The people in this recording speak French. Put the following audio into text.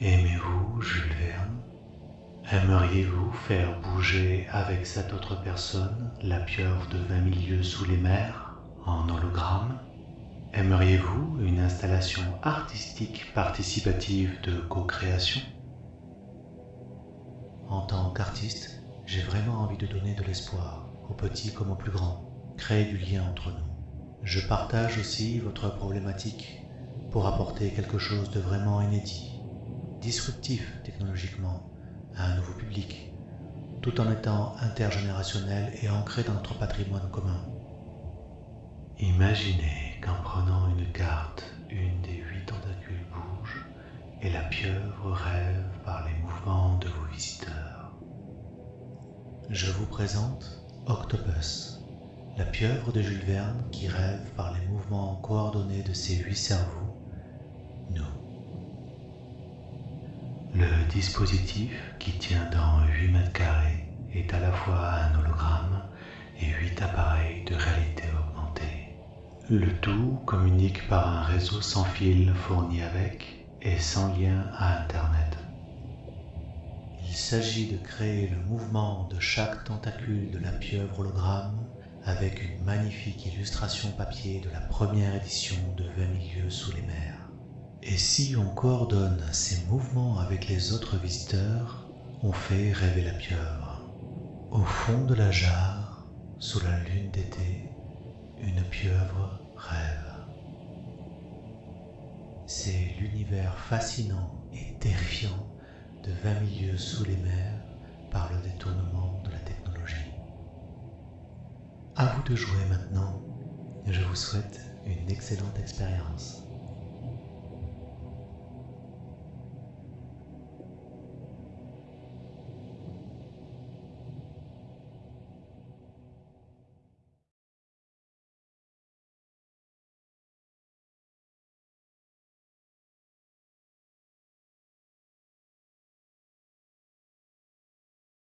Aimez-vous Jules Verne? Aimeriez-vous faire bouger avec cette autre personne la pieuvre de vingt milieux sous les mers en hologramme? Aimeriez-vous une installation artistique participative de co-création? En tant qu'artiste, j'ai vraiment envie de donner de l'espoir, aux petits comme aux plus grands, créer du lien entre nous. Je partage aussi votre problématique pour apporter quelque chose de vraiment inédit, disruptif technologiquement, à un nouveau public, tout en étant intergénérationnel et ancré dans notre patrimoine commun. Imaginez qu'en prenant une carte, une des huit tentacules bouge et la pieuvre rêve par les mouvements de vos visiteurs. Je vous présente Octopus, la pieuvre de Jules Verne qui rêve par les mouvements coordonnés de ses huit cerveaux, nous. Le dispositif qui tient dans 8 mètres carrés est à la fois un hologramme et 8 appareils de réalité augmentée. Le tout communique par un réseau sans fil fourni avec et sans lien à Internet. Il s'agit de créer le mouvement de chaque tentacule de la pieuvre hologramme avec une magnifique illustration papier de la première édition de 20 milieux sous les mers. Et si on coordonne ces mouvements avec les autres visiteurs, on fait rêver la pieuvre. Au fond de la jarre, sous la lune d'été, une pieuvre rêve. C'est l'univers fascinant et terrifiant de 20 milieux sous les mers par le détournement de la technologie. À vous de jouer maintenant. Je vous souhaite une excellente expérience.